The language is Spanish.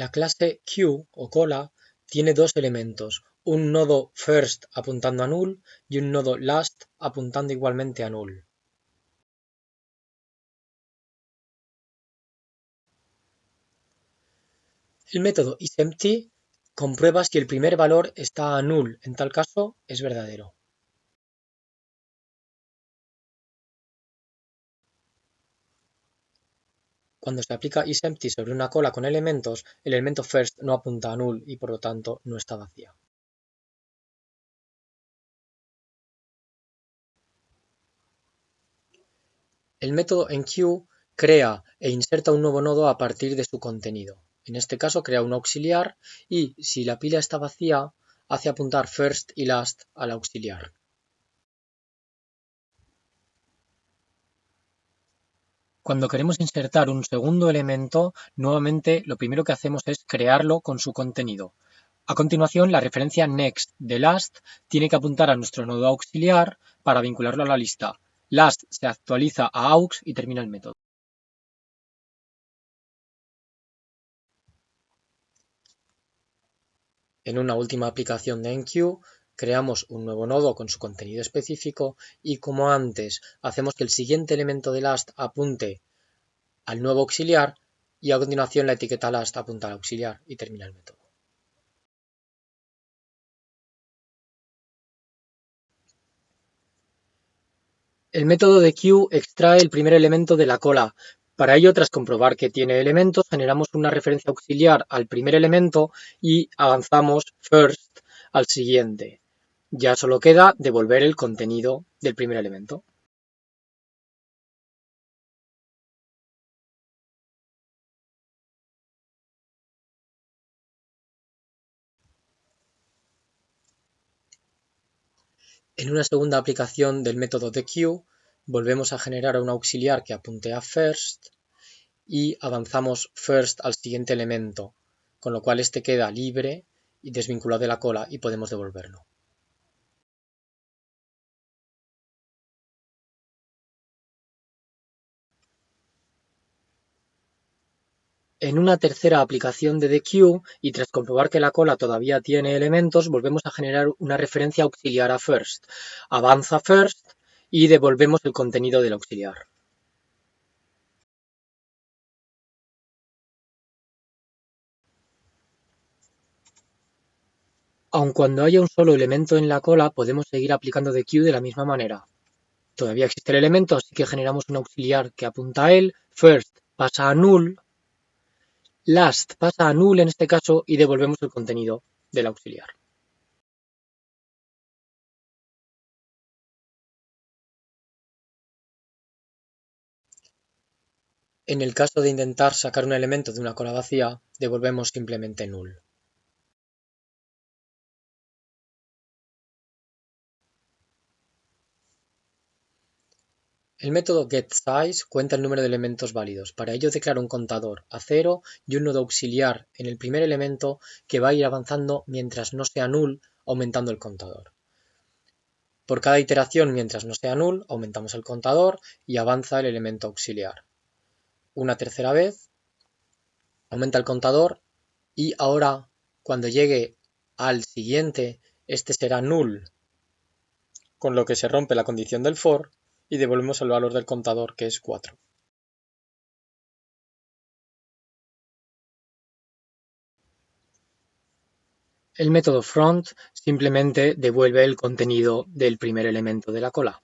La clase Q o cola tiene dos elementos, un nodo first apuntando a null y un nodo last apuntando igualmente a null. El método isEmpty comprueba si el primer valor está a null, en tal caso es verdadero. Cuando se aplica isEmpty sobre una cola con elementos, el elemento first no apunta a null y por lo tanto no está vacía. El método enqueue crea e inserta un nuevo nodo a partir de su contenido. En este caso crea un auxiliar y, si la pila está vacía, hace apuntar first y last al auxiliar. Cuando queremos insertar un segundo elemento, nuevamente lo primero que hacemos es crearlo con su contenido. A continuación, la referencia next de last tiene que apuntar a nuestro nodo auxiliar para vincularlo a la lista. Last se actualiza a aux y termina el método. En una última aplicación de enqueue, creamos un nuevo nodo con su contenido específico y como antes hacemos que el siguiente elemento de last apunte al nuevo auxiliar y a continuación la etiqueta last apunta al auxiliar y termina el método. El método de queue extrae el primer elemento de la cola. Para ello, tras comprobar que tiene elementos, generamos una referencia auxiliar al primer elemento y avanzamos first al siguiente. Ya solo queda devolver el contenido del primer elemento. En una segunda aplicación del método de queue, volvemos a generar un auxiliar que apunte a first y avanzamos first al siguiente elemento, con lo cual este queda libre y desvinculado de la cola y podemos devolverlo. En una tercera aplicación de TheQueue, y tras comprobar que la cola todavía tiene elementos, volvemos a generar una referencia auxiliar a first. Avanza first y devolvemos el contenido del auxiliar. Aun cuando haya un solo elemento en la cola, podemos seguir aplicando TheQueue de la misma manera. Todavía existe el elemento, así que generamos un auxiliar que apunta a él. First pasa a null last pasa a null en este caso y devolvemos el contenido del auxiliar. En el caso de intentar sacar un elemento de una cola vacía, devolvemos simplemente null. El método getSize cuenta el número de elementos válidos. Para ello declara un contador a cero y un nodo auxiliar en el primer elemento que va a ir avanzando mientras no sea null, aumentando el contador. Por cada iteración mientras no sea null, aumentamos el contador y avanza el elemento auxiliar. Una tercera vez, aumenta el contador y ahora cuando llegue al siguiente, este será null, con lo que se rompe la condición del for y devolvemos el valor del contador que es 4. El método front simplemente devuelve el contenido del primer elemento de la cola.